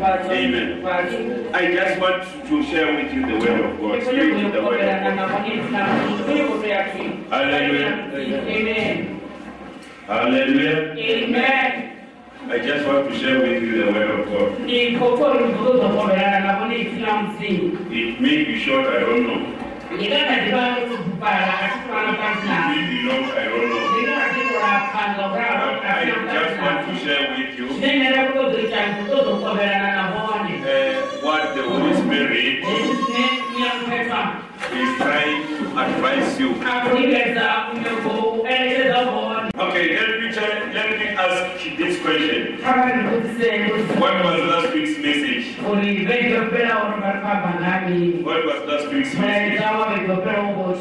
Amen. I just want to share with you the word of God. To the word of God. Hallelujah. Amen. Hallelujah. Amen. I just want to share with you the word of God. Ndikokora kuzogoberana nabo n'ikina muzini. It may be short, I don't know. It may be long, I don't know. But I just want to share with you Ndinera kuzogoberana kuzogoberana nabone. uh, what the Holy Spirit is trying to advise you. Akunikeza unyoko elekeza bone. Okay, let me tell, let me ask this question. What was last week's message? uri vengopera uri varifamba nami. What was last week's message? Mureza wavengopera uko.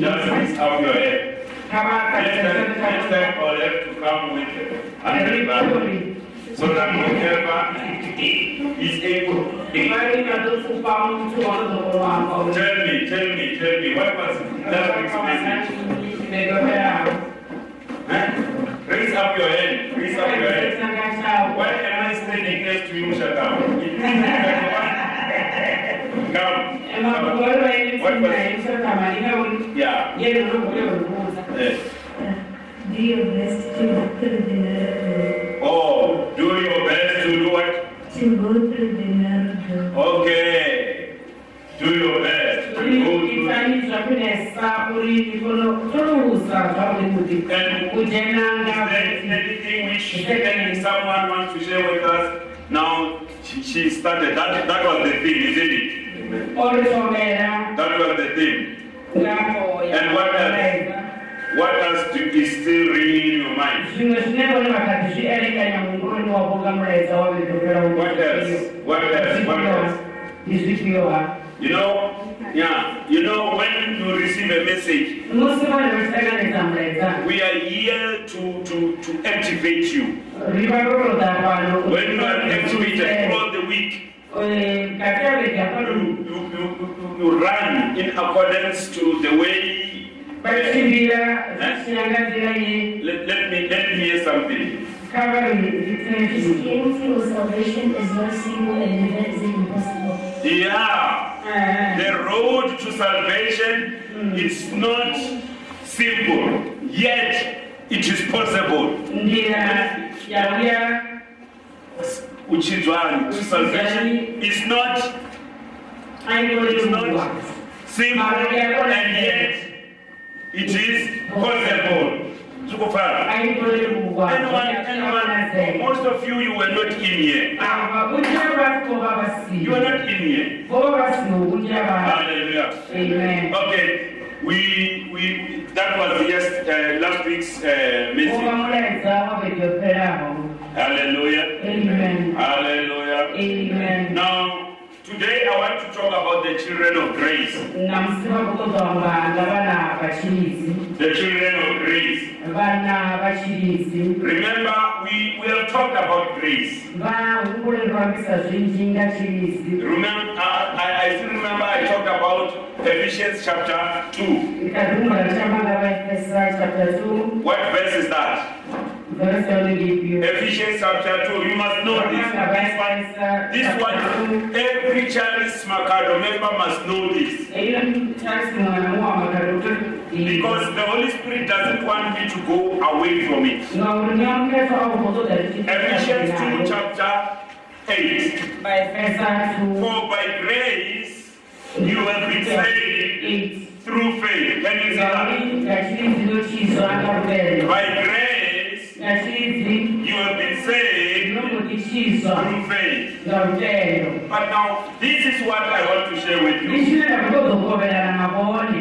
Just raise up your head. Next time, next time I'll have to come with a. So that whoever is able. Tell me, tell me, tell me, what was message? Vengopera. Huh? Raise up your hand, raise up your hand. Why am I standing next to you, Shakam? Come. Come. What was Yeah. Yes. Do And is there anything which someone wants to share with us? Now, she, she started. That, that was the thing, isn't it? That was the thing. And what else? What else do, is still ringing in your mind? zvimwe zvinevone vakati zvierekanya munguroni wavoga mureza wavekopera What else? What else? What else? You know, yeah, you know, when you receive a message, musi vanhu vachisanganisa we are here to, to, to activate you. When you are activated throughout the week, you, you, you, you run in accordance to the way. ye Let, let me let me hear something. kavari zvitine zvinhu Christianity or salvation is not simple and never is impossible. Yeah, road to salvation is not simple, yet it is possible. ndira yauya Uchidwani to salvation is not aingoreurwa simple and yet it is possible. Aingoreurwa Anyone, anyone, most of you, you were not in here. You were not in here. vova vasiyo vunjira va Hallelujah. amen Okay, we, we, that was yes, uh, last week's uh, message. Hallelujah. amen Hallelujah. amen Now, today I want to talk about the children of grace. namusi vakutozvambanga vana vachirizi The children of grace. Remember, we, we have talked about grace. vaungurerwambisa zvinjinga chirizi Remember, I, I- still remember I talked about Ephesians chapter 2. ndikarumbura richamanga vaefesa chapter 2 What verse is that? Ephesians chapter 2. You must know this. This one, this one every Charles Macado member must know this. iyo charles mwana muwamakadoktor Because the Holy Spirit doesn't want me to go away from it. Ephesians 2 chapter 8. vaefesa 2 For by grace you have been saved through faith. Can you see that? ngachirizi nochizwa akaruvere By grace you have been saved through faith. But now, this is what I want to share with you.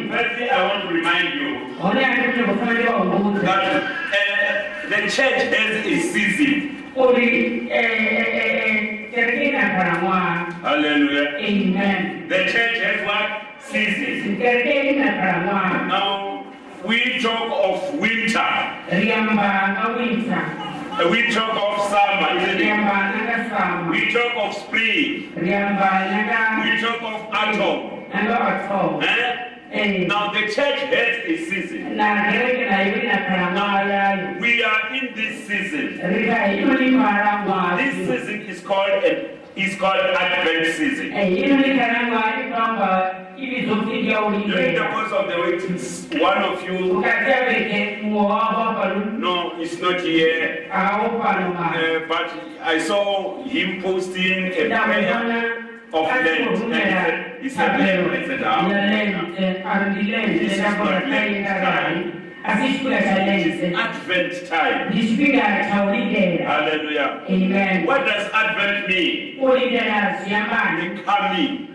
Firstly, I want to remind you one yandikuti kufanira waungudza that uh, the church has a season. uri kerekeinakana mwana Hallelujah. amen The church has what? Seasons. Now, we talk of winter. We talk of summer, isn't it? We talk of spring. We talk of autumn. vatoo Eh? Now, the church has a season. nakereke nayo inakana mwayayo We are in this season. This season is called a is called Advent season. ino likanangwa ikwamba ibizofika During the course of the week, one of you, ukati aveke muwava palu no, is not here, awo pano ma uh, but I saw him posting a prayer of Lent. And he said, he said, Lent. I said, ah, arudilente ndabona kaindarai asi chikula cha is lente Advent time. cha Hallelujah. amen What does Advent mean? The coming.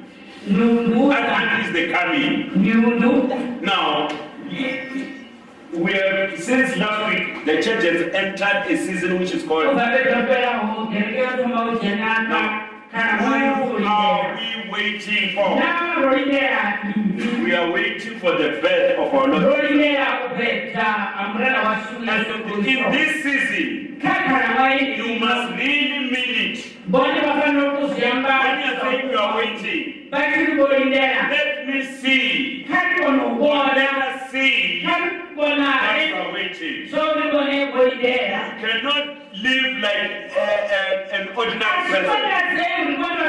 ndunduta Advent is the coming. ndunduta Now, we have, since last week, the church has entered a season which is called ukapetapelaho Who are we waiting for? We are waiting for the birth of our Lord. lolindela kupeta amrela wa shule And in this season, you must really mean it. bone bafanira When okuziyamba you are you are waiting, bakiri let me see. kati bona Or ubona let us see kati bona that you are waiting. sobi bone bolindela You cannot live like uh, uh, an ordinary person.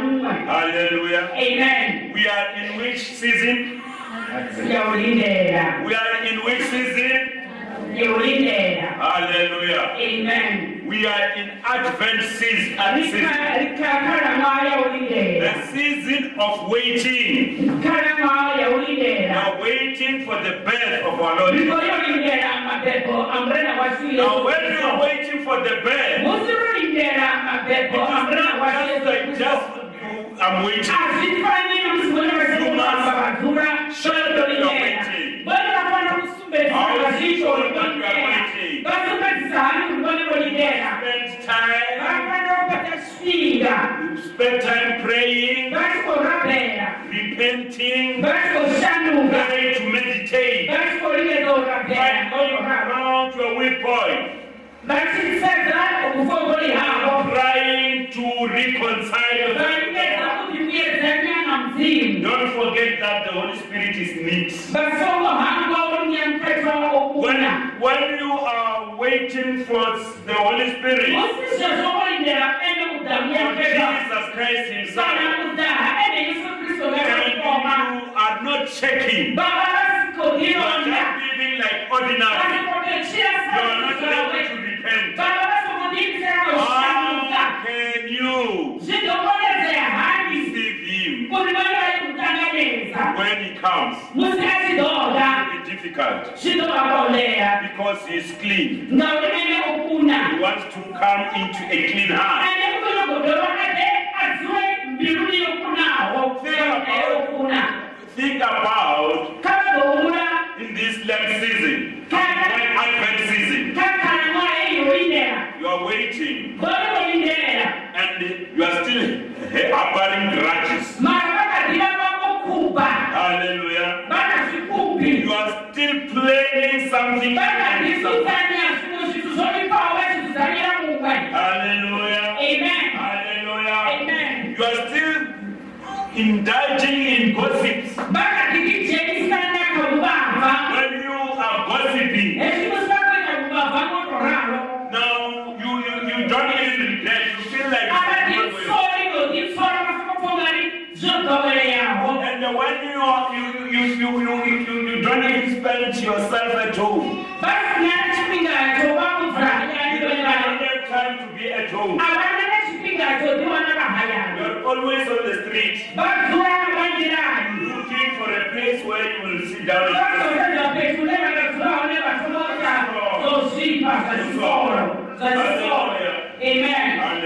Hallelujah. Amen. We are in which season? We are in which season? Yaulindela. Hallelujah. Amen. We are in Advent season. season. Rikakhala mwa yaulindela. The season of waiting. Khala mwa We are waiting for the birth of our Lord. Ndiko yolindela mapepo amrena wasiye. Now, when you are waiting for the birth, Musirulindela it mapepo is amrena not just just I'm waiting. Azifanye msibone basebenzisa badura shololindela. Bali bafana kusumbeza bazisho olindela. Basumbeza hani ulibone bolindela. Spend time. Bafana opata shinga. Spend time praying, repenting, trying to meditate. Going around to a weak point, Basiseza okufoboli habo. trying to reconcile Balingeza yourself. kuti uyezanya na mzimu. Don't forget that the Holy Spirit is neat. Basomo hangu onyamketwa When, when you are waiting for the Holy Spirit, Musisho zokolindela ene for. Jesus Christ Himself, Sana kudaha ene Yesu and you are not checking, you are just living like ordinary, you are not able to repent. Baba basikodikisana oshanuka. How can you when He comes? Musi achidoga. It will be difficult because He is clean. Ngauri ene okuna. He wants to come into a clean heart. Ane kunogodoro ade aziwe mbiruni yokunawo. Yokuna. Think about in this Lent season, when Advent season, Kakhala mwaye yoindela. you are waiting and you are still harboring dikorbankan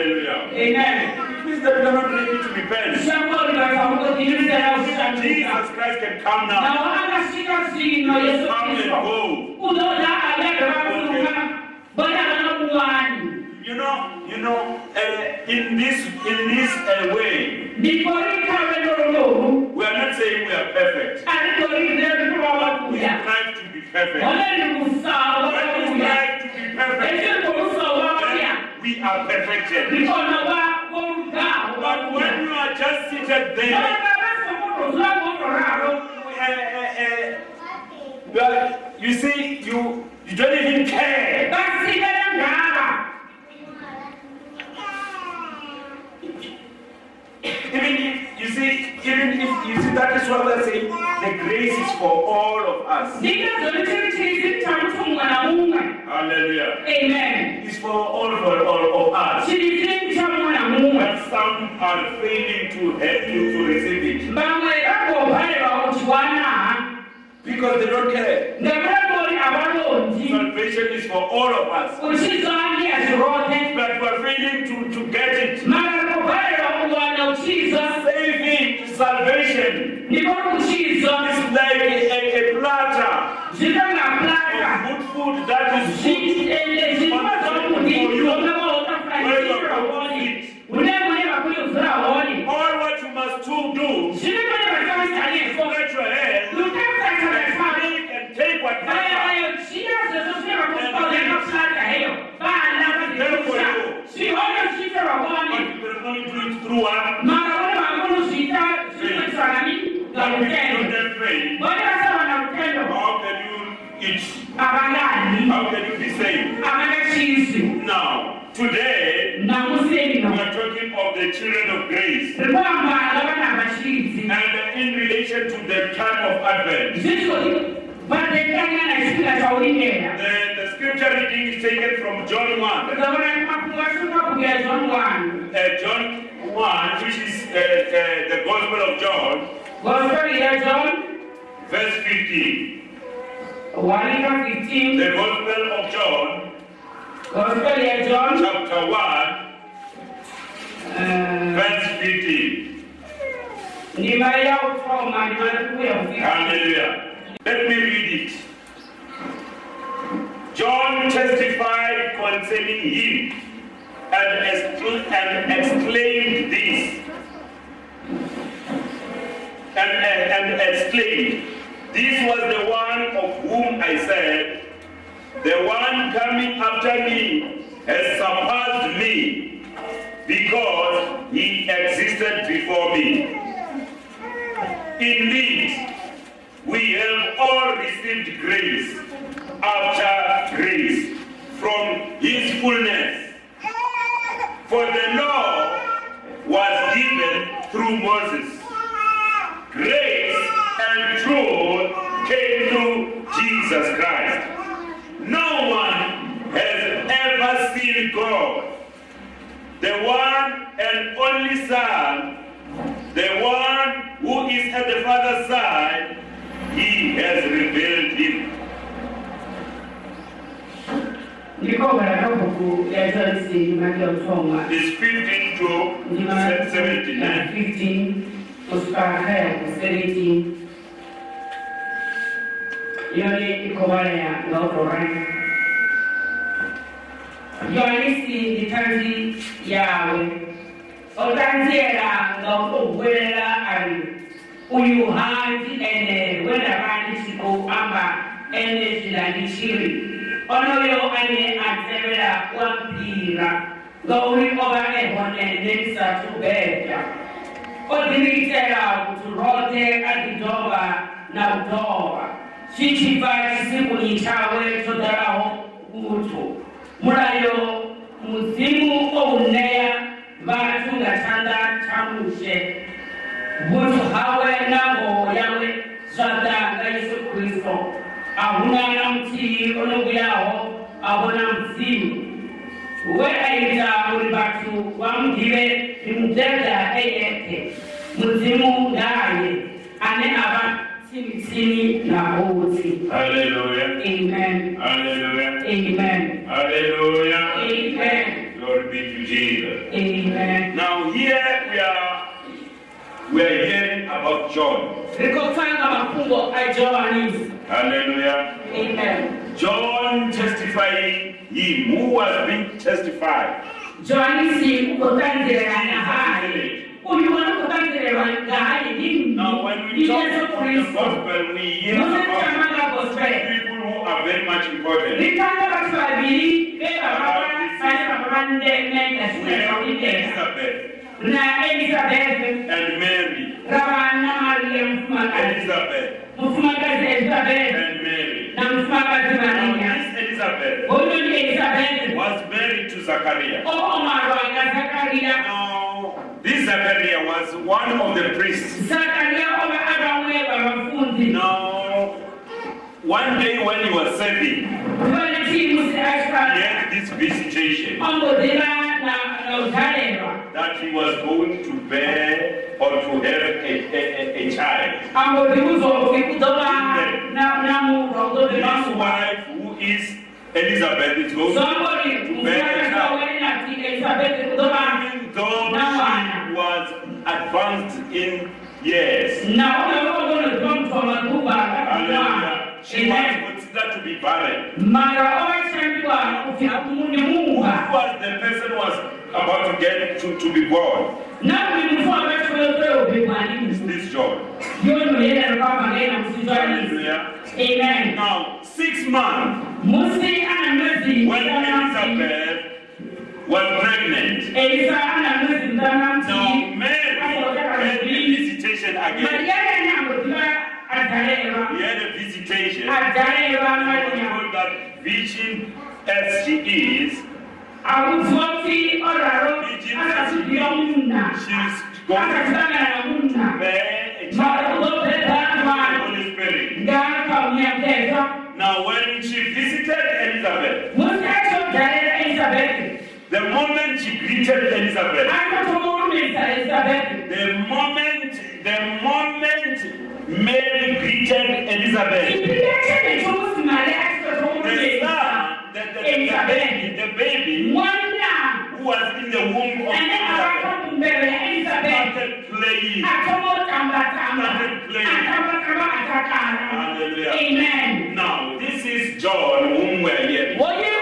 Hallelujah. amen It means that we are not ready to repent. Jesus Christ can come now. zvino yesu Come and go. unoda ayage vafunga bona vanomuwani You know, you know, uh, in this in this uh, way, we are not saying we are perfect. we strive to be perfect. one ndi musawo When we strive to be perfect, we are perfected. But when you are just seated there, uh, uh, uh, you see, you you don't even care. Vasikana see, even if you see that is what I say, the grace is for all of us. ndingazoni chiri chiri chamuti mumwe namumwe Hallelujah. amen It's for all for all of us. chiri chiri chamumwe namumwe But some are failing to help you to receive it vamwe vagobharerwa kuchiwana because they don't care. Salvation is for all of us. But we're failing to, to get it. makakobharerwa kuwana uchizwa Saving salvation Hallelujah. Let me read it. John testified concerning him and, excla- and exclaimed this. And, and, and exclaimed, This was the one of whom I said, The one coming after me has surpassed me because he existed before me. Indeed, we have all received grace after grace from his fullness. For the law was given through Moses. Grace and truth came through Jesus Christ. No one has ever seen God. The one and only Son the one who is at the Father's side, he has revealed him. ndikogara kabhuku ya john c ndima yautoma It's 15 to ndima 79. 15 kusvika kaya ku 17 yone ikovalaya ngautorani yohanisi nditanzi yawe otanzeranga okugoberera ali uyu hanzi ene wenavanisiku amba ene zilanisiri onoyo ane atebera wampira ngauri ova ehone nemisatubeta odzimiitela kuti rote atidhova na kudhova chichibva chisikuni chawe chodaraho mutu mulayo mudzimu ouneya vatungatanda chamushe vutu hawe nango yawe zvadanga yesu kristu ahuna na mutii unobuyaho ahona muzimu weaita muri vatu vamudive rimudhedha eyete ndaye ane ava tsimitsimi naouti Hallelujah. amen. Hallelujah. amen. Hallelujah. amen Glory be to Jesus. amen Now here we are we are hearing about John. rikotanga mafungo ajohanisi Hallelujah. amen John testifying him who was being testified. johanisi ukotanzirana hayi uyu wanokotanzirerwa ngahayi ndini Now when we talk about the gospel, we hear about people who are very much important. Vane vava vandemenda We have zvinezvaudidera Elizabeth and Mary. mariya Elizabeth and Mary. Now this Elizabeth hoyo ndi elizabhethi was married to Zachariah. nazakariya oh, Now This Zachariah was one of the priests. Zakaria oba abamwe babafunzi. Now, one day when he was serving, Bali timu si he ashkali. had this visitation Ombodila na na utaleba. that he was going to bear or to have a, a, a, a child. Ambodibuzo kikutoba na na mu rodo de His wife, who is Elizabeth, is going to Somebody mfanya sawa na tika Elizabeth kutoba even though she was advanced in years. na ule rodo le tomto makuba. Hallelujah. She Amen. considered to be barren. Mara oba chambiwa kufika kumuni Who was the person who was about to get to, to be born? Na ulimfua watu wote ubebwani. Is this John? Yoni mwenye kama ngena msijani. Hallelujah. Amen. Now, six months Musi ana mwezi when. Elizabeth was pregnant. Elisa ana mwezi. Now, Mary had visitation again. He had a visitation. Ataleba And was Maria. told that virgin as she is, Awuzoti oraro. Akasidia muna. she's going to Akasanga na muna. bear a child. ulote The dama. Holy Spirit. Ngaka unyakeza. Now, when she visited Elizabeth, Musi acho taleba Elizabeth. the moment she greeted Elizabeth. the moment, the moment Mary greeted Elizabeth, the son, the, the, the baby, the baby who was in the womb of Elizabeth abaka mbele Elizabeth. started playing. Started playing. Atabakaba atakala. Hallelujah. Amen. Now, this is John whom we're hearing. Oye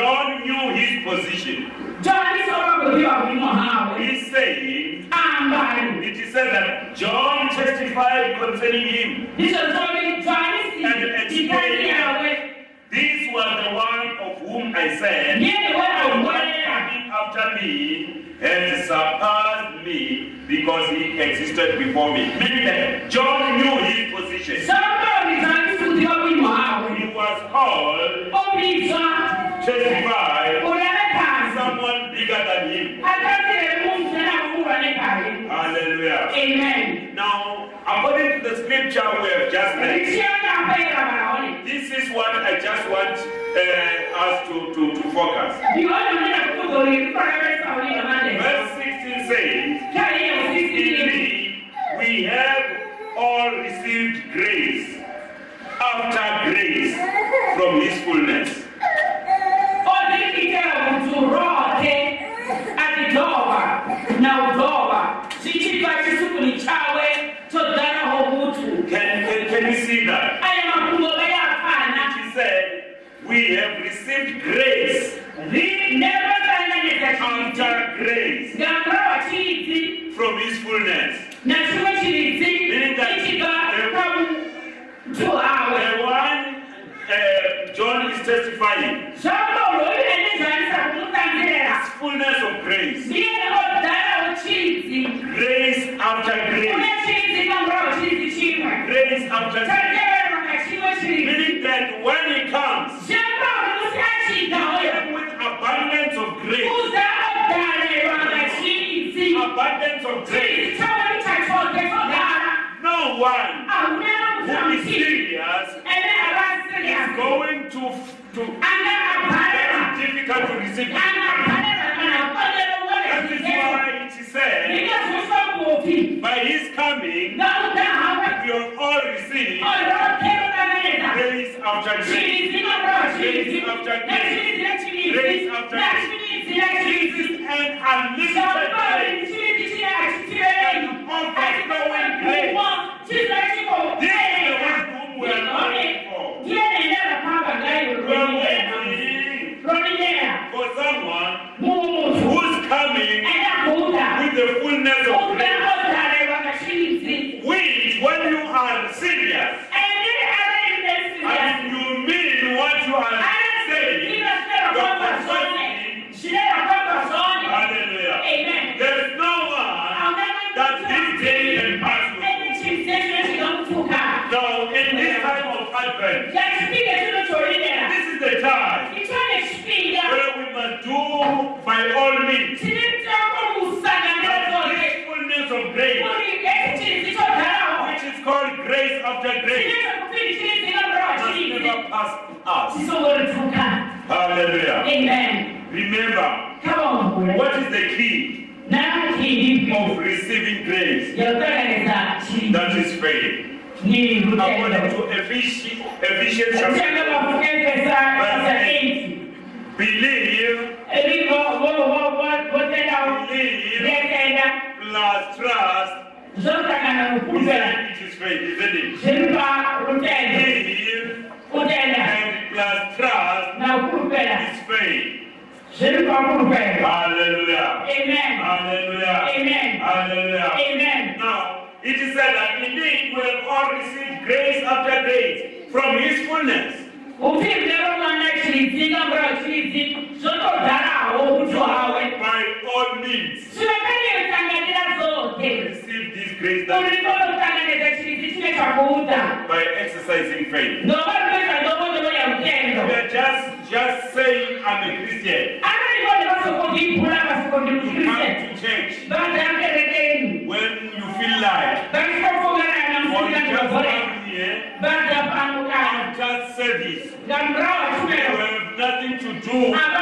wa akakotamba-tamba mubiri wa mmea wotakala. Nyono yu, John sene na muziko kama kuwao. Now, John knew his position. John soka kuhiwa wimo hawe. He's saying, Ambali. it is said that John testified concerning him. Ndicho zoni John si tikani yawe. This was the one of whom I said, Yeye The wewe one uwele. coming after me has surpassed me because he existed before me. Meaning that John knew his position. Soka ulizani kuhiwa wimo hawe. He was called, Obiza. testified, Kazi. someone bigger than him. Akasile Mungu tena kuwa ne kari. Hallelujah. Amen. Now, according to the scripture we have just read, Nisiona mpera baraoni. this is what I just want uh, us to, to, to focus. Ndiona mnena kudori kwa resa uli mande. Verse 16 says, ya. Indeed, we have all received grace after grace from his fullness. Meaning that the- kamu. Tu awe. The Father to our one uh, John is testifying, Jambo lo ile ni zanisa kumutangira. fullness of grace, grace after grace, Ule chizi kambra uchizi chimwe. grace after grace. Tajere wakachiwe chizi. Meaning that when he comes, Jambo lusi achida hoyo. came with abundance of grace, Uza odare wakachizi. abundance of grace. Chizi chawe chachote odara. No one who is serious is going to to very difficult to receive. Ane aparela kana kodero wale That is why it is said, Nika susa kuofi. by his coming, we have all kaneta. grace after grace. Chirizi na bro, chirizi. Grace after grace. chirizi na chirizi. Grace after grace. This is an unlimited grace. chirizi chirizi achitire. Overflowing grace. This is the one whom we are looking for. Ndiye nendela kwamba ngai We are urudiyea. waiting Rudiyea. for someone who's coming with the fullness of grace. Grace, which is called grace grace, never us. amen Remember, kavambule what is the key of receiving grace? That is faith. According to Ephesians, Ephesians Uthenga chapter 8 believe, Eliko votenda believe plus trust zosangana is it is faith, isn't it? zilipa lutendo Believe kutenda and plus trust na kupela is faith. zilipa kupela Hallelujah. amen Hallelujah. Amen. Hallelujah. amen Now, it is said that indeed we have all received grace after grace from His fullness. Upfimlero mwana chilizinga mbura chilizi zotodharawo kuti hawe. By all means, zvivakaneutanganira zote receive this grace that urikokutanganiza chilizi chine chakuudza by exercising faith. ndovarikuita ndovodovo We yautendo are just just saying I'm a Christian. anarikoti vasokondibhura vasokondikukriste Come to church 啊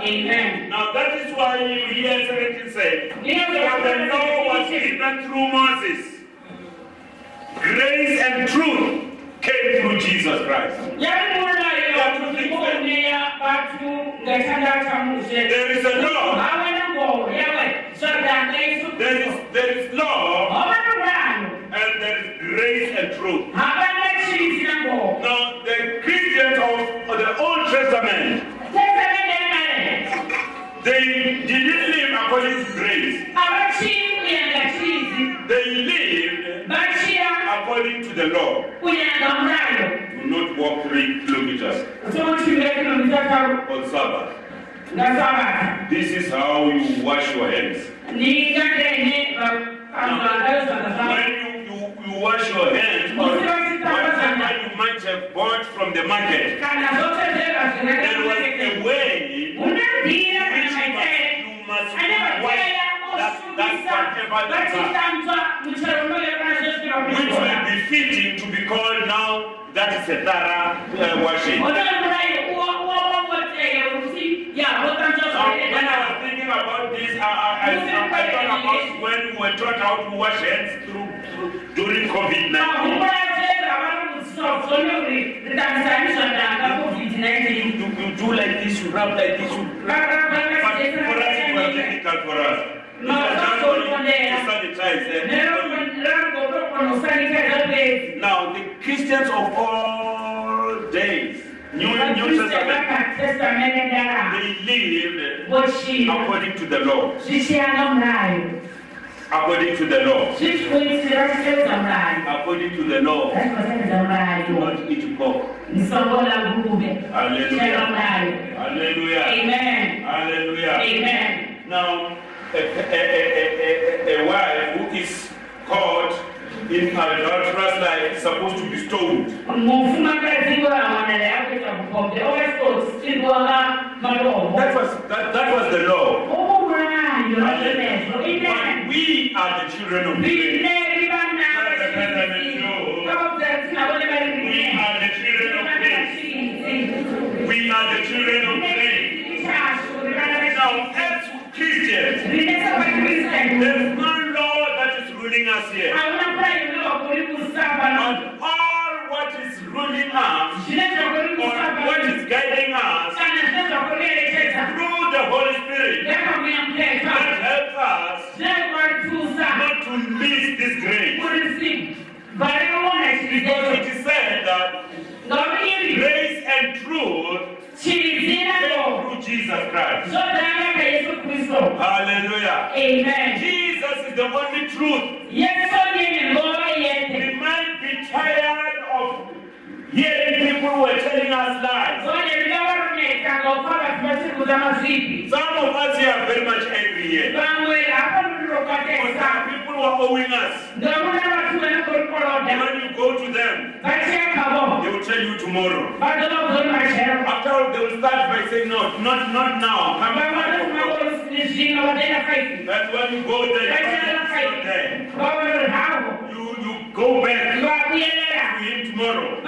Amen. Now that is why you hear 17 say, For the law was given through Moses. Grace and truth came through Jesus Christ. Yari mulayo kuonea watu ngatanda cha Mose. There is a law. Awe na ngo yawe zoda Yesu. There is there is law Oba na mulano. and there is grace and truth. Abana chini na ngo. Now the Christians of, of the Old Testament Do not walk three kilometers. On Sabbath. This is how you wash your hands. Now, when you, you, you wash your hands, or you might have bought from the market, there was a way which you must, you must wash vachitanzwa muchero unoyo kana zvesvika which will be fitting to be called now that is a thorough uh, washing. unoyo murayi uwawangoteye kuti ya votanzwa Now, when I was thinking about this, I, I, I, I thought about when we were taught how to wash hands through, through during COVID 19. humburatera vari kudzidzwa kuzone kuti covid-19 You, you do like this, you rub like this, you But for us, it was difficult for us. It was just only to sanitize and Now, the Christians of all days, New, New Testament, they lived according to the law. According to the law. zvichikuitira kutevedza murayo According to the law. Do not eat pork. Hallelujah. Hallelujah. amen Hallelujah. amen Now, a, a, a, a, wife who is caught in adulterous life is supposed to be stoned. mufumakadzi wawanala yakuita kukombe ovasotsirirwanga malomo That was that, that was the law. murayo nazvonezvo But we are the children of faith. vineri vana vakaudzatinavone vari We are the children of there's no law that is ruling us here. And all what is ruling us, or what is guiding us, through the Holy Spirit, that helps us not to miss this grace. Because it is said that grace and truth came through Jesus Christ. Hallelujah. Amen. Jesus is the only truth. Yesu ndiye ngova yete. We might be tired of hearing people who are telling us lies. Zone ndingavaruneka ngokufaka zvimasiruza mazvipi. Some of us here are very much angry here. Vamwe hapa Because ndinokatesa. some people who are owing us. Ndamuna vatu vanokorokorodha. When you go to them, they will tell you tomorrow. Vadova kuzori machero. After all, they will start by saying, no, not, not now. Come Vamwe back. Vanoti zvino vataenda faifi. That's when you go there, you find Vachienda it's not faifi. there. Vavanori. You, you go back to him tomorrow.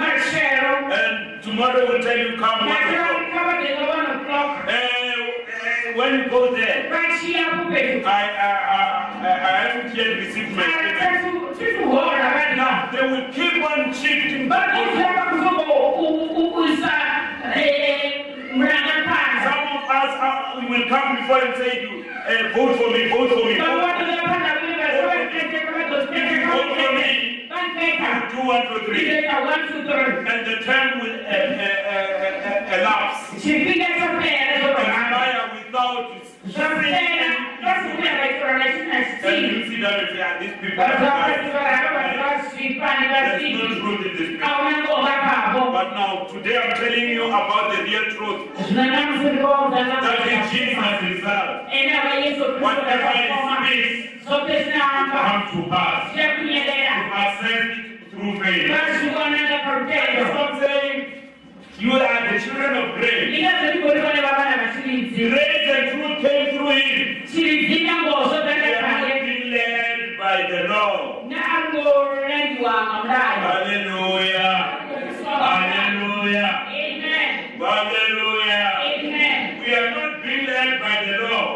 And tomorrow will tell you, come one Machero o'clock. ndikavadenga one o'clock. Uh, uh, when you go there. I, I, I, I haven't yet received my payment. Now, they will keep on shifting. Will come before and say, you, uh, vote for me, vote for me. Vote for me. Do? One, two, three. And the time will uh, uh, uh, elapse. Expire without And you see that these people There's no truth in this. But now, today I'm telling you about the real truth. That is Jesus himself. Whatever he speaks come to pass. Accept it through faith. Stop saying you are the children of grace. Grace and truth came through him. We are not being led by the law. Hallelujah. Hallelujah. Hallelujah. We are not being led by the law.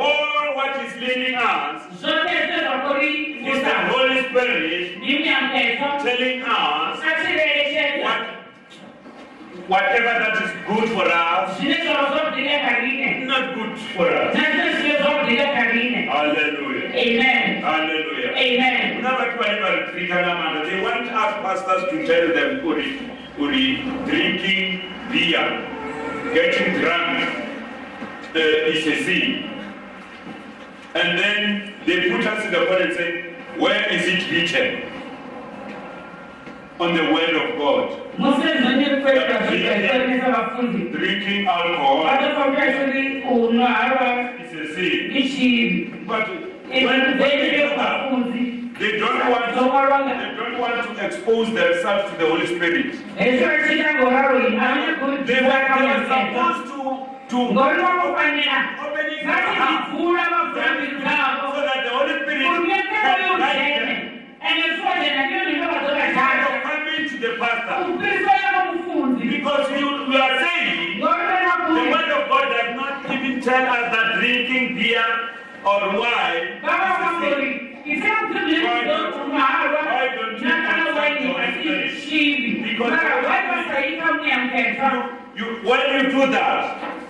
All what is leading us is the Holy Spirit telling us whatever that is good for us, not good for us. Hallelujah. Amen. Hallelujah. Amen. Kuna watu wale. They want us pastors to tell them uri, uri drinking beer, getting drunk uh, is a sin. And then they put us in the word and say, where is it written? On the word of God. Drinking alcohol. Is a sin. But when, when they they don't want to, they don't want to expose themselves to the Holy Spirit. They were, they were supposed to to ngori vakufanira opening your heart. vatizivhura so that the Holy Spirit can guide them. Ende suwajena ndiyo So ndinovazovatata coming to the pastor. Mufunzi because you, you are saying the word of God does not even tell us that drinking beer or wine vava is a sin. vangori isemudzimuharwa nakana waini asichivi mara waivasaita muyamuketa You, when you do that,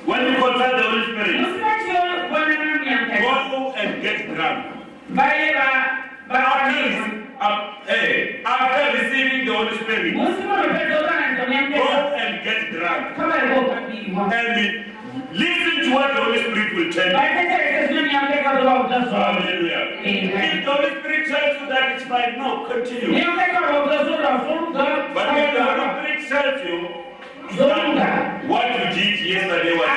when you consult the Holy Spirit, go and get drunk. Vaiva After, vaaiva rec- uh, hey, after receiving the Holy Spirit, musi munopedza ukananisa go and get drunk. And listen to what the Holy Spirit will tell you. vaiteterese zvino muyamuketa zovauta zvavo Hallelujah. If the Holy Spirit tells you that it's fine, no, continue. muyamuketa vauta zvorazvoruga But if the Holy Spirit tells you what you did yesterday was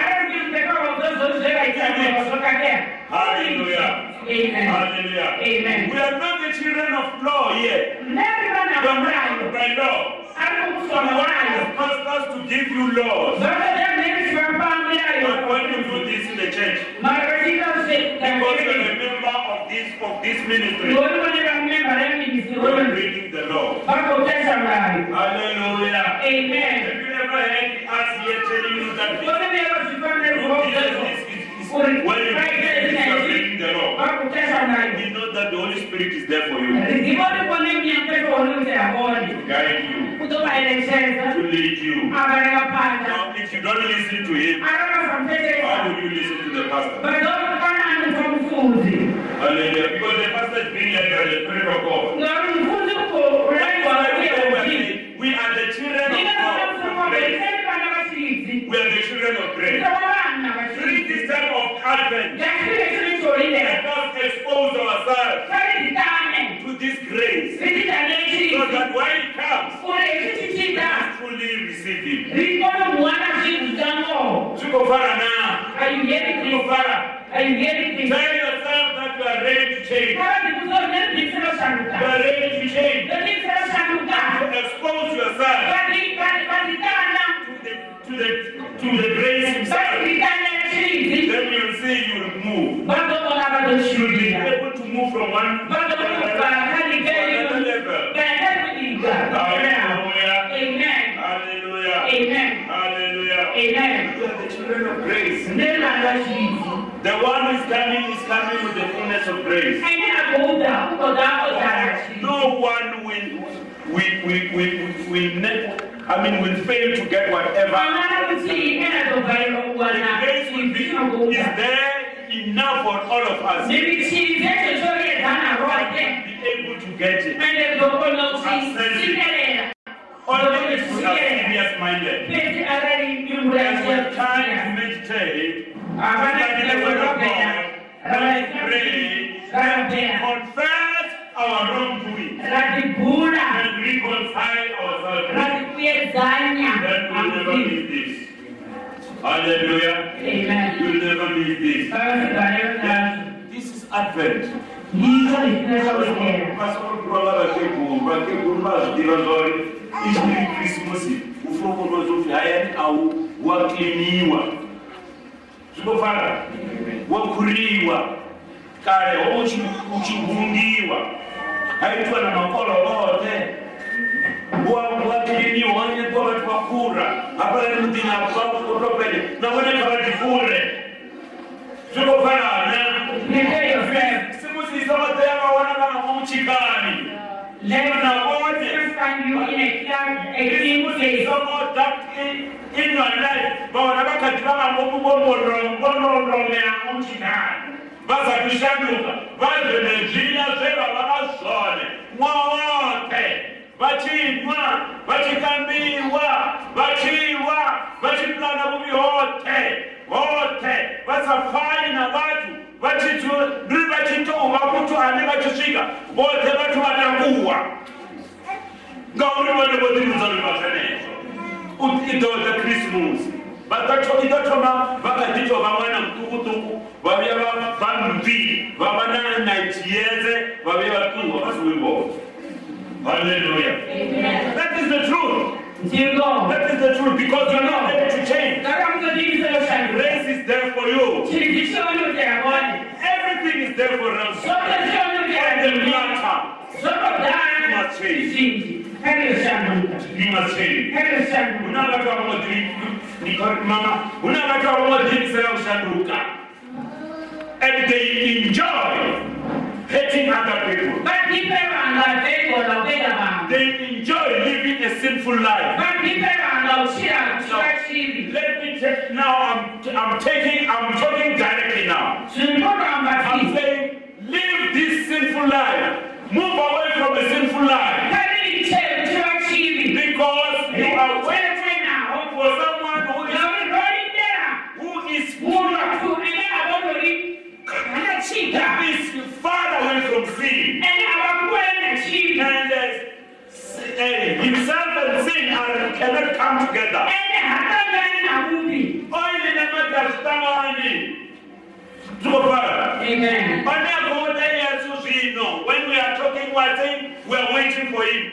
ari muyamuketa vauta zvozveraitazvakadea Hallelujah. Amen. Hallelujah. Amen. We are not the children of law here. Never We are vana not by law. ari We mukusoma want pastors to give you laws. vakada mheri vapamirayo But when you do this in the church, mara vachiita because you are zve a member of this of this ministry, ngori vane vamemba you are reministry breaking the law. Hallelujah. amen Heard us here telling you that We know that the Holy Spirit is there for you to guide you, to lead you. if you don't listen to him, how would you listen to the pastor? Hallelujah. Because the pastor is being led by the Spirit of God. We are the children of God. Vana of grace. musoro vana vachiridzi We are the children of grace. During this time of Advent, let us expose ourselves to this grace so that when it comes, we fully receive Him. rikonomuwana zvinhu zvitango Zvikofara now. ayuheri Zvikofara. ayuheri Tell yourself that you are ready to change. You are ready to change. rebhikisi roshanduka To expose yourself vaditana to the to the to the grace Himself. vaditana chiridzi Then you'll see you'll move. vadokona You'll be vadoshuvira able to move from one vadokona level kubva to kanikeyo another level. kanakudika Hallelujah. amen Hallelujah. amen Hallelujah. amen You are the children of grace. The one who is coming is coming with the fullness of grace. aine akouda kutoda odara chiridzi No one will will will will, will ne- I mean will fail to get whatever. vana kuti ine azobvarirwa The grace will be is there enough for all of us to nemichiri dzecho choriedzana rwake be able to get it. ende zokona kuchiteerera Only if we are serious minded. pesi arari nyungu And time to meditate, study the word of God, Havana pray, Havana confess our wrongdoing, and reconcile ourselves. Then we'll never miss this. Hallelujah. amen. You'll never miss this. nazvo This is Advent. ndizvo zvisinazvakuteera Vasikuru vakekuru vakekuru vazvidiva zvauri ichiri Injili Krismasi ufokolozwa hayani au wakliniwa zvinofara wakuriwa kale aí tu haitwa na makolo ote wakliniwa wanekwa vatu vakura hapale mutini apakotopele nakoneka vati kure zvinofanana simuzisa vatayavawana kana vomuchikani Let the words understand you in a clear, a clean way. So more doctrine in your life. Bona bakati vakamokubomboromborombomea muchinani vazakushanduka vadye nezviya zvevava vazvone mwowote vachinwa vachikambiwa vachiwa vachipulana vuvi hote hote vasafani na vatu vachituri vachitouva kuti ane vachisvika vote vati vatakuwa ngauri vane votiruzanova zvenezvo idota krismus idotoma vakanditova mwana mutukutuku vambi vava nanachiyeze vavia vatumwa vasiwimbo hallelujah that is the truth that is the truth because you're not able to change grace is there for us. Zonke On the ziyonukela matter, ngeke zisanduka you must change. ngeke zisanduka Una watu wa mama, una watu wa mwadhimisha ushanduka. And they enjoy hating other people. batipe vanga veikola kupenda vanhu They enjoy living a sinful life. batipe vanga uchira kuchiva chivi Let me take now. I'm, I'm taking. I'm talking directly now. I'm saying, live this sinful life. Move away from a sinful life. Kariche kuchiva chivi because you are waiting wetenawo for someone who is who is avondori anachita who is far away from sin. Ene avakuenda chivi and uh, uh, himself and sin are, cannot come together. ene hakangani nakupi Oil nemadhastamani. Zukofara. amen Onyakuona Yesu zvino, When we are talking, we are saying we are waiting for him.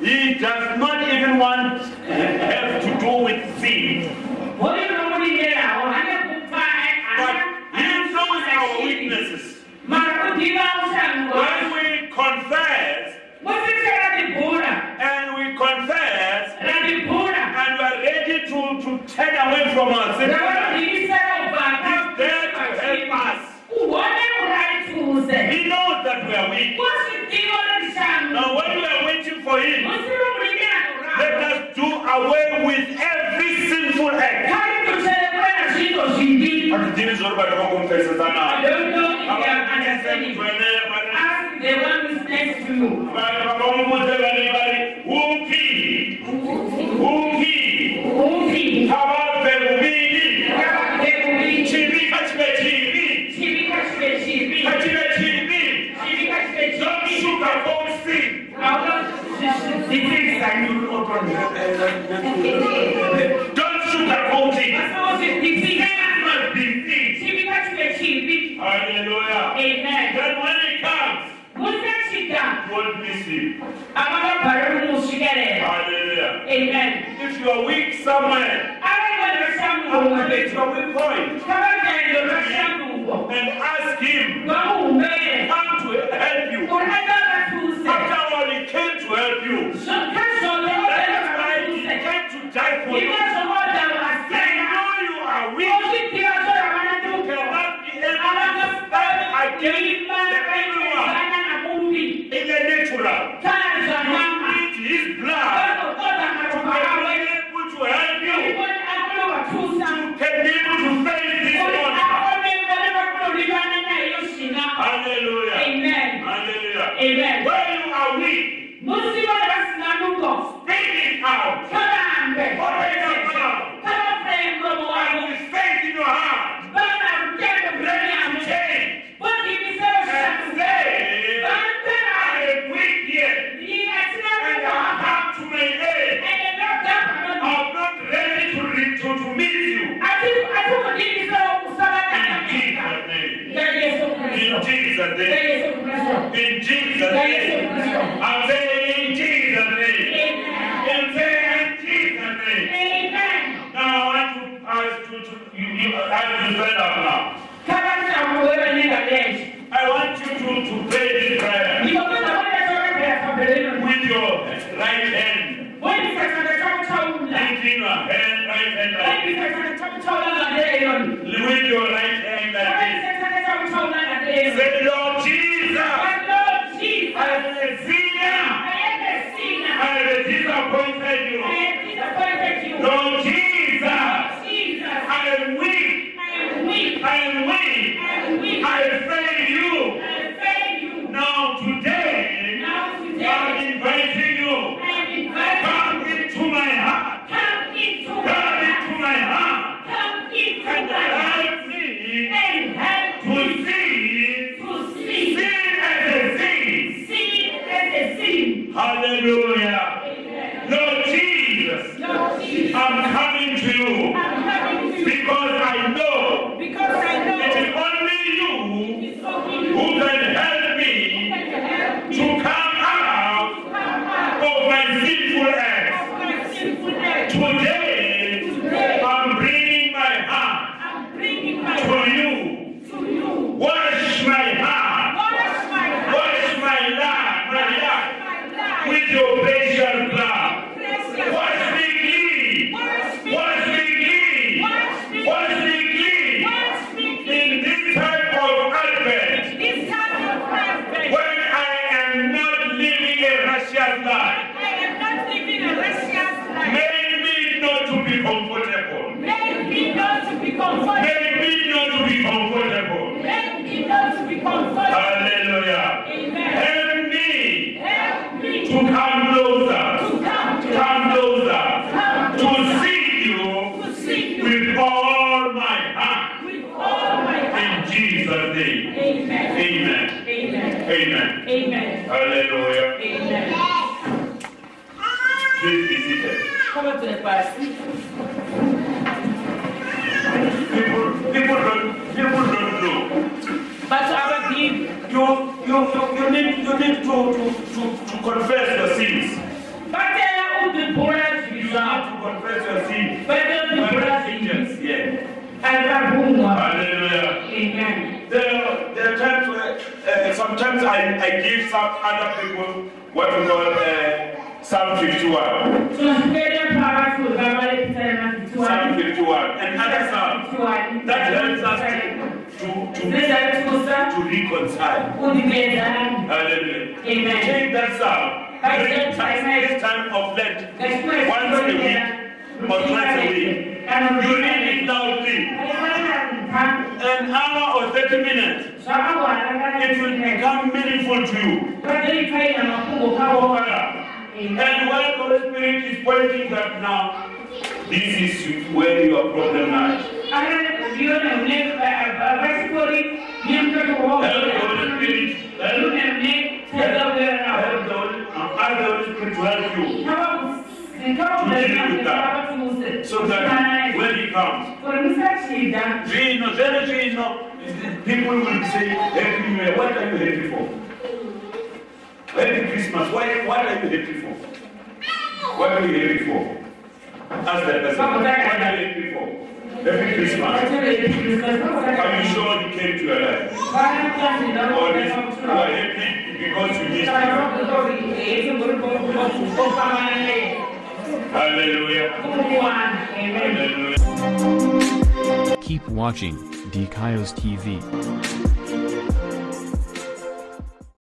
He does not even want have away from our sin, ravadivisera He's there to help us. kuone kurarituze He knows that we are weak. Now, when we are waiting for Him, let us do away with every sinful act. kari kucherekura zvinhu zvimbi Hatidini zvori vari vakumupesesa I don't know if you are understanding. Ask the one who next to you. vakamumudze vane vari upi upi don't sugarcoat it Masozidzidzisa sin must be sin chivi kachive chivi. hallelujah Amen. then when it comes Musachita don't miss it avakabhara kumusvikerera. hallelujah Amen. if you are weak somewhere Avaiva acknowledge zvashanduko. your weak point and ask him Vamuhumbere. come to help you Kuti avavatuse. after all he came to help you Zvakazvona That's why he vavatuse. came to die for you. Ndinozvoda They vasena. know you are weak. You Ozviziva zvavanatuko. cannot be able to stand against the evil one in the natural. You need his blood to be able to help you, to be able to face this monster. Hallelujah. Hallelujah. When you are weak, speak it out. Open that helps us to, to, to, to reconcile. ó di bẹ́ẹ̀ dáná. Hallelujah. Amen. Take that Psalm during time, this time of Lent, once a week or twice a week. You read it loudly, an hour or 30 minutes. It will become meaningful to you. And when the Holy Spirit is pointing that now, this is where your problem lies. Help the Holy Spirit, help, help the Holy, ask the Holy Spirit to help you. So that when He comes, know, there is no, people will say, New Year, what are you happy for? Happy Christmas, why, what are you happy for? What are you happy for? Ask that person, what are you happy for? Christmas. Are you sure He came to? Or you are happy because you missed Hallelujah. Hallelujah. Keep watching DKIOS TV.